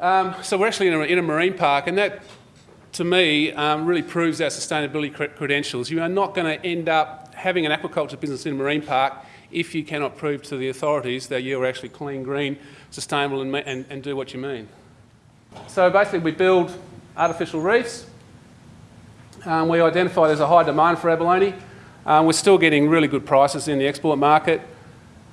Um, so we're actually in a, in a, marine park, and that, to me, um, really proves our sustainability credentials. You are not going to end up having an aquaculture business in a marine park if you cannot prove to the authorities that you're actually clean, green, sustainable and, and, and do what you mean. So basically we build artificial reefs. Um, we identify there's a high demand for abalone. Um, we're still getting really good prices in the export market.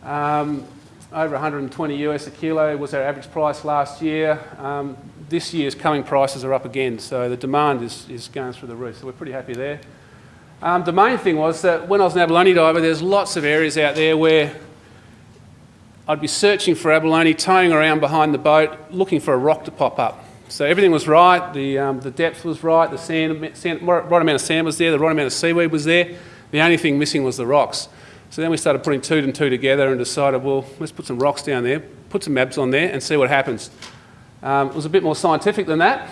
Um, over 120 US a kilo was our average price last year. Um, this year's coming prices are up again, so the demand is, is going through the roof, so we're pretty happy there. Um, the main thing was that when I was an abalone diver, there's lots of areas out there where I'd be searching for abalone, towing around behind the boat, looking for a rock to pop up. So everything was right, the, um, the depth was right, the sand, sand, right amount of sand was there, the right amount of seaweed was there. The only thing missing was the rocks. So then we started putting two and two together and decided, well, let's put some rocks down there, put some MABs on there and see what happens. Um, it was a bit more scientific than that,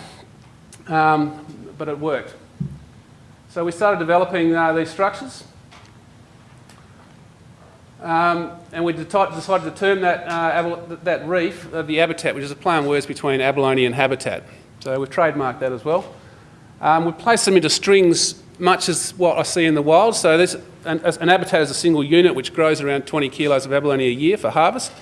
um, but it worked. So we started developing uh, these structures. Um, and we decided to term that, uh, that reef uh, the Abitat, which is a play on words between abalone and habitat. So we've trademarked that as well. Um, we placed them into strings much as what I see in the wild. So an, an, is a single unit which grows around 20 kilos of abalone a year for harvest.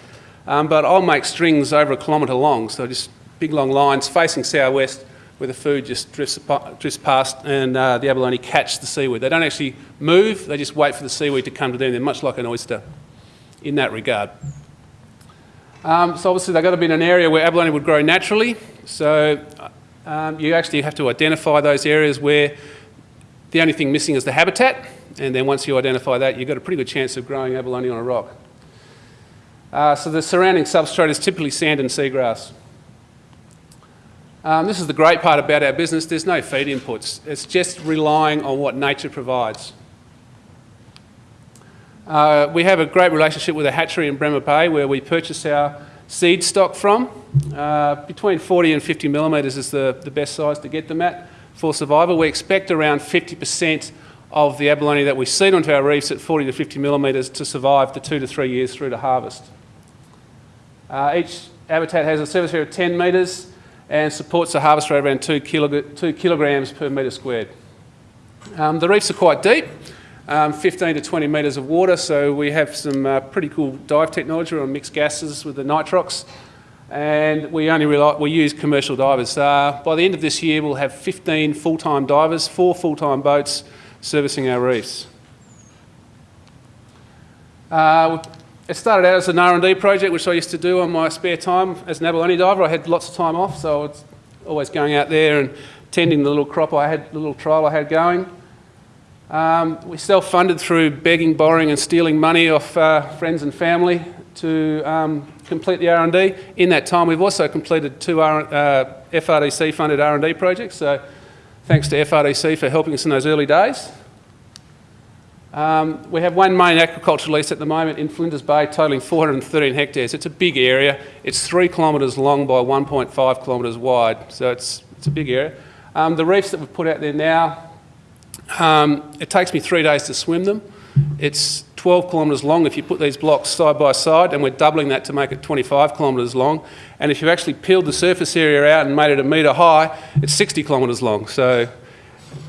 Um, but I'll make strings over a kilometre long, so just big long lines facing southwest where the food just drifts, drifts past and uh, the abalone catch the seaweed. They don't actually move, they just wait for the seaweed to come to them. They're much like an oyster in that regard. Um, so obviously they've got to be in an area where abalone would grow naturally. So um, you actually have to identify those areas where the only thing missing is the habitat. And then once you identify that, you've got a pretty good chance of growing abalone on a rock. Uh, so the surrounding substrate is typically sand and seagrass. Um, this is the great part about our business. There's no feed inputs. It's just relying on what nature provides. Uh, we have a great relationship with a hatchery in Bremer Bay where we purchase our seed stock from. Uh, between 40 and 50 millimetres is the, the best size to get them at for survival. We expect around 50% of the abalone that we seed onto our reefs at 40 to 50 millimetres to survive the two to three years through to harvest. Uh, each Abitat has a surface area of 10 metres and supports a harvest rate around two, two kilograms per metre squared. Um, the reefs are quite deep, um, 15 to 20 metres of water, so we have some uh, pretty cool dive technology on mixed gases with the nitrox, and we only rely, we use commercial divers. Uh, by the end of this year, we'll have 15 full-time divers, four full-time boats servicing our reefs. Uh, it started out as an R&D project, which I used to do on my spare time as an abalone diver. I had lots of time off, so I was always going out there and tending the little crop I had, the little trial I had going. Um, we self-funded through begging, borrowing and stealing money off uh, friends and family to um, complete the R&D. In that time, we've also completed two R uh, FRDC-funded R&D projects, so thanks to FRDC for helping us in those early days. Um, we have one main aquaculture lease at the moment in Flinders Bay, totalling 413 hectares. It's a big area. It's three kilometres long by 1.5 kilometres wide, so it's, it's a big area. Um, the reefs that we've put out there now, um, it takes me three days to swim them. It's 12 kilometres long if you put these blocks side by side, and we're doubling that to make it 25 kilometres long. And if you've actually peeled the surface area out and made it a metre high, it's 60 kilometres long. So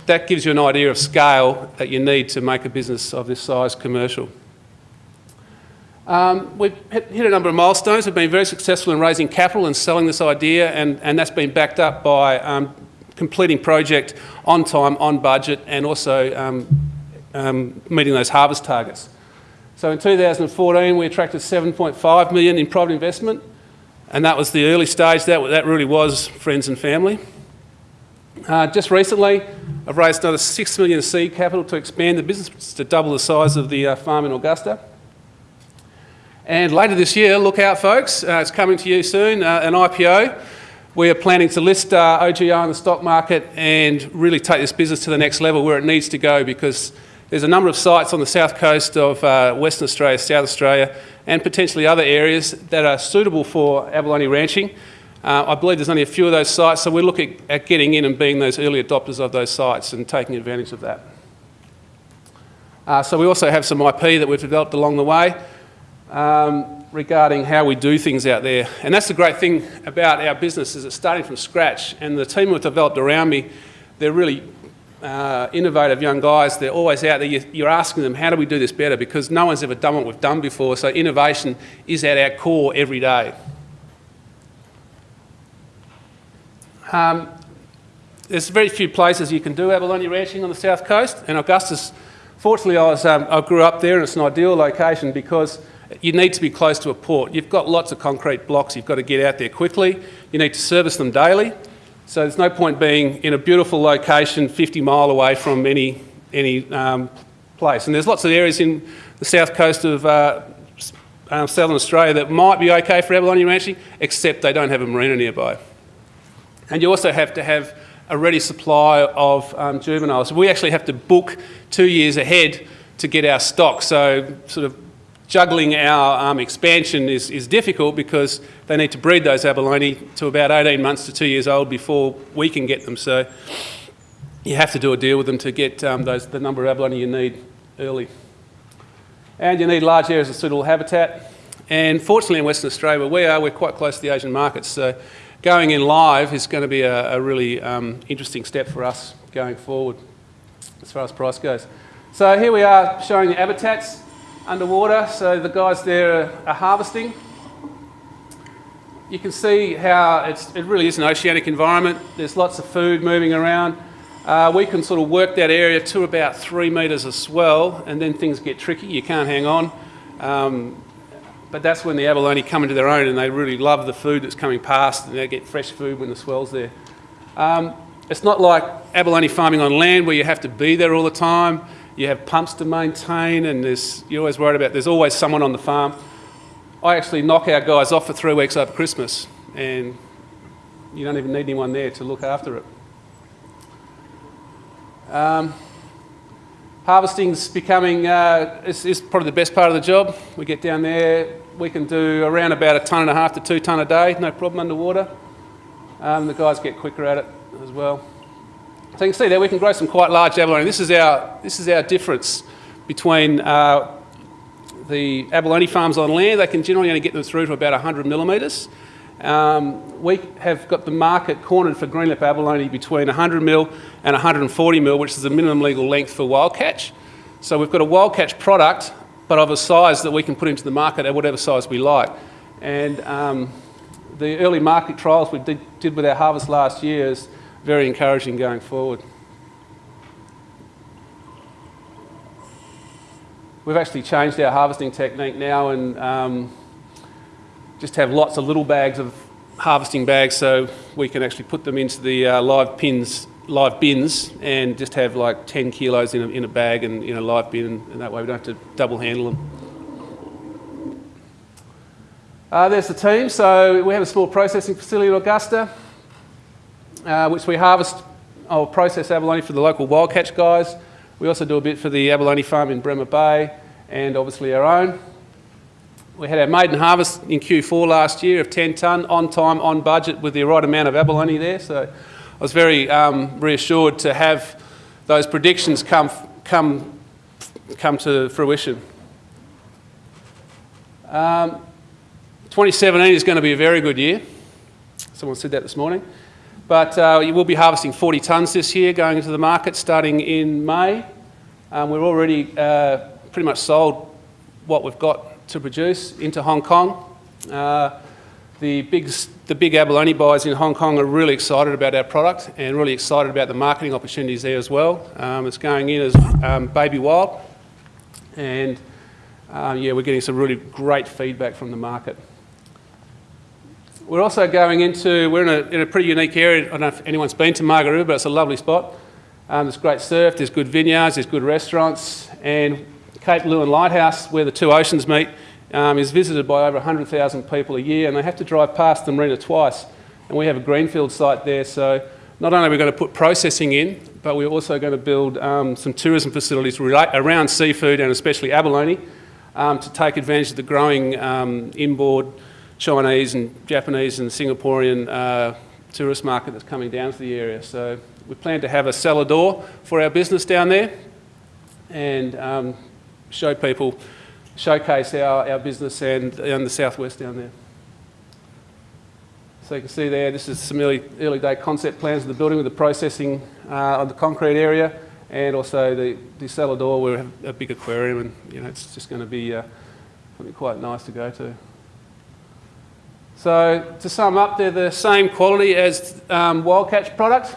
that gives you an idea of scale that you need to make a business of this size commercial. Um, we've hit a number of milestones. We've been very successful in raising capital and selling this idea, and, and that's been backed up by um, completing project on time, on budget, and also um, um meeting those harvest targets. So in 2014, we attracted 7.5 million in private investment, and that was the early stage. That, that really was friends and family. Uh, just recently, I've raised another 6 million seed capital to expand the business to double the size of the uh, farm in Augusta. And later this year, look out folks, uh, it's coming to you soon, uh, an IPO. We are planning to list uh, OGA in the stock market and really take this business to the next level where it needs to go because there's a number of sites on the south coast of uh, Western Australia, South Australia and potentially other areas that are suitable for abalone ranching uh, I believe there's only a few of those sites, so we're looking at getting in and being those early adopters of those sites and taking advantage of that. Uh, so we also have some IP that we've developed along the way. Um, regarding how we do things out there. And that's the great thing about our business is it's starting from scratch. And the team we've developed around me, they're really uh, innovative young guys. They're always out there. You're asking them, how do we do this better? Because no one's ever done what we've done before. So innovation is at our core every day. Um, there's very few places you can do abalone ranching on the south coast, and Augusta, fortunately, I, was, um, I grew up there, and it's an ideal location because you need to be close to a port. You've got lots of concrete blocks. You've got to get out there quickly. You need to service them daily. So there's no point being in a beautiful location 50 mile away from any, any um, place. And there's lots of areas in the south coast of uh, um, southern Australia that might be okay for abalone ranching, except they don't have a marina nearby. And you also have to have a ready supply of um, juveniles. We actually have to book two years ahead to get our stock. So sort of juggling our um, expansion is, is difficult because they need to breed those abalone to about 18 months to two years old before we can get them. So you have to do a deal with them to get um, those, the number of abalone you need early. And you need large areas of suitable habitat. And fortunately in Western Australia, where we are, we're quite close to the Asian markets. So going in live is going to be a, a really um, interesting step for us going forward as far as price goes. So here we are showing the Abitats underwater. So the guys there are, are harvesting. You can see how it really is an oceanic environment. There's lots of food moving around. Uh, we can sort of work that area to about three metres of swell and then things get tricky. You can't hang on. Um, but that's when the abalone come into their own and they really love the food that's coming past and they get fresh food when the swell's there. Um, it's not like abalone farming on land where you have to be there all the time. You have pumps to maintain and there's, you're always worried about there's always someone on the farm. I actually knock our guys off for three weeks over Christmas and you don't even need anyone there to look after it. Um, Harvesting's becoming, uh, is, is, probably the best part of the job. We get down there, we can do around about a tonne and a half to two tonne a day, no problem underwater. Um, the guys get quicker at it as well. So you can see there we can grow some quite large abalone. This is our, this is our difference between uh, the abalone farms on land. They can generally only get them through to about 100 millimetres. Um, we have got the market cornered for greenlip abalone between 100 mil and 140 mil, which is the minimum legal length for wild catch. So we've got a wild catch product, but of a size that we can put into the market at whatever size we like. And um, the early market trials we did, did with our harvest last year is very encouraging going forward. We've actually changed our harvesting technique now and um, just have lots of little bags of harvesting bags so we can actually put them into the uh, live pins, live bins and just have like 10 kilos in a, in a bag and in a live bin and that way we don't have to double handle them. Uh, there's the team. So we have a small processing facility in Augusta, uh, which we harvest or process abalone for the local wild catch guys. We also do a bit for the abalone farm in Bremer Bay and obviously our own. We had our maiden harvest in Q4 last year of 10 tonne, on time, on budget, with the right amount of abalone there. So I was very um, reassured to have those predictions come, come, come to fruition. Um, 2017 is going to be a very good year. Someone said that this morning. But uh, we will be harvesting 40 tonnes this year, going into the market starting in May. Um, we're already uh, pretty much sold what we've got to produce into Hong Kong. Uh, the, big, the big abalone buyers in Hong Kong are really excited about our product and really excited about the marketing opportunities there as well. Um, it's going in as um, baby wild and uh, yeah, we're getting some really great feedback from the market. We're also going into, we're in a, in a pretty unique area. I don't know if anyone's been to Margaret River, but it's a lovely spot. Um, there's great surf, there's good vineyards, there's good restaurants, and Cape Leeuwin Lighthouse, where the two oceans meet, um, is visited by over 100,000 people a year, and they have to drive past the marina twice. And we have a greenfield site there, so not only are we going to put processing in, but we're also going to build um, some tourism facilities around seafood and especially abalone um, to take advantage of the growing um, inboard Chinese and Japanese and Singaporean uh, tourist market that's coming down to the area. So we plan to have a cellar door for our business down there and um, show people showcase our, our business and, and the southwest down there. So you can see there, this is some early, early day concept plans of the building with the processing uh, of the concrete area and also the, the cellar door where we have a big aquarium and you know, it's just going to be uh, quite nice to go to. So to sum up, they're the same quality as um, wild catch products.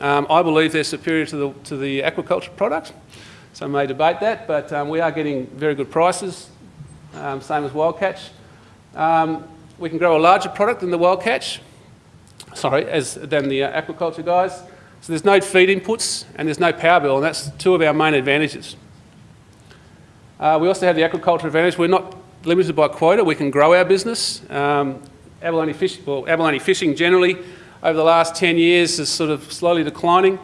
Um, I believe they're superior to the, to the aquaculture product. Some may debate that, but um, we are getting very good prices, um, same as wild catch. Um, we can grow a larger product than the wild catch, sorry, as, than the uh, aquaculture guys. So there's no feed inputs and there's no power bill, and that's two of our main advantages. Uh, we also have the aquaculture advantage. We're not limited by quota. We can grow our business. Um, abalone, fish, well, abalone fishing generally over the last 10 years is sort of slowly declining.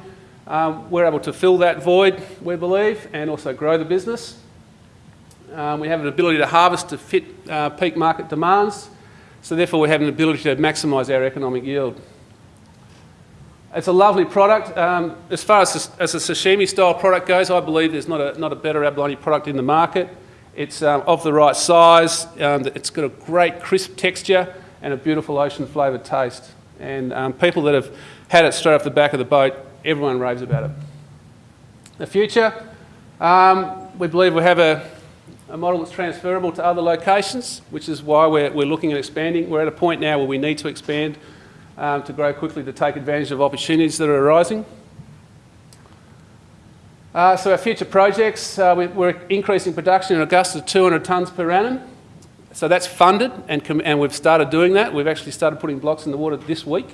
Um, we're able to fill that void, we believe, and also grow the business. Um, we have an ability to harvest to fit uh, peak market demands, so therefore we have an ability to maximise our economic yield. It's a lovely product. Um, as far as, as a sashimi style product goes, I believe there's not a, not a better abalone product in the market. It's um, of the right size, um, it's got a great crisp texture and a beautiful ocean flavoured taste. And um, people that have had it straight off the back of the boat everyone raves about it. The future, um, we believe we have a, a, model that's transferable to other locations, which is why we're, we're, looking at expanding. We're at a point now where we need to expand um, to grow quickly to take advantage of opportunities that are arising. Uh, so our future projects, uh, we, are increasing production in Augusta to 200 tonnes per annum. So that's funded and, and we've started doing that. We've actually started putting blocks in the water this week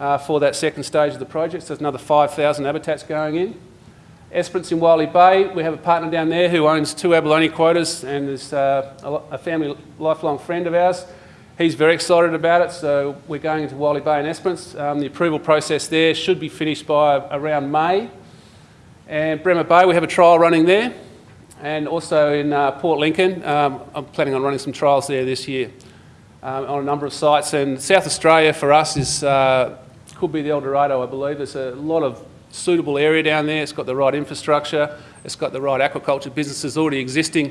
uh, for that second stage of the project. So there's another 5,000 Abitats going in. Esperance in Wylie Bay, we have a partner down there who owns two abalone quotas and is uh, a family lifelong friend of ours. He's very excited about it, so we're going into Wylie Bay and Esperance. Um, the approval process there should be finished by around May. And Bremer Bay, we have a trial running there. And also in uh, Port Lincoln, um, I'm planning on running some trials there this year um, on a number of sites. And South Australia for us is uh, could be the El Dorado, I believe. There's a lot of suitable area down there. It's got the right infrastructure. It's got the right aquaculture businesses already existing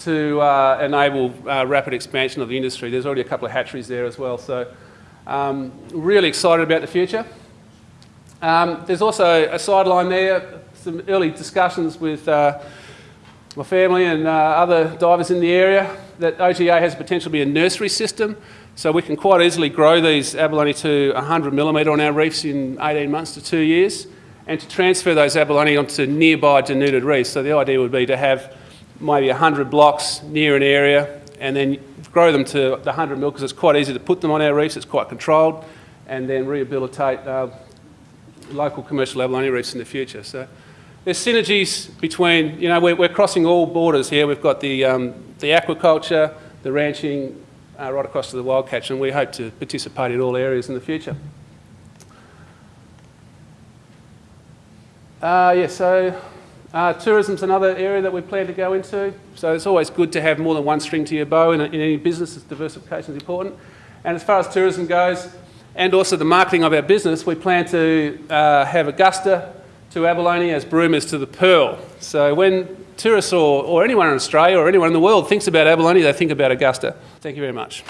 to uh, enable uh, rapid expansion of the industry. There's already a couple of hatcheries there as well. So um, really excited about the future. Um, there's also a sideline there, some early discussions with uh, my family and uh, other divers in the area that OGA has potential to be a nursery system. So we can quite easily grow these abalone to 100 millimetre on our reefs in 18 months to two years and to transfer those abalone onto nearby denuded reefs. So the idea would be to have maybe 100 blocks near an area and then grow them to the 100 mil because it's quite easy to put them on our reefs, it's quite controlled, and then rehabilitate uh, local commercial abalone reefs in the future. So there's synergies between, you know, we're, we're crossing all borders here. We've got the, um, the aquaculture, the ranching, uh, right across to the wild catch, and we hope to participate in all areas in the future. Uh, yeah, so uh, tourism's another area that we plan to go into. So it's always good to have more than one string to your bow in, in any business. Diversification is important. And as far as tourism goes, and also the marketing of our business, we plan to uh, have Augusta to abalone as Broome is to the pearl. So when tourists or, or anyone in Australia or anyone in the world thinks about abalone, they think about Augusta. Thank you very much.